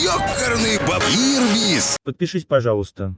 Ёкарный баб... Ирбис! Подпишись, пожалуйста.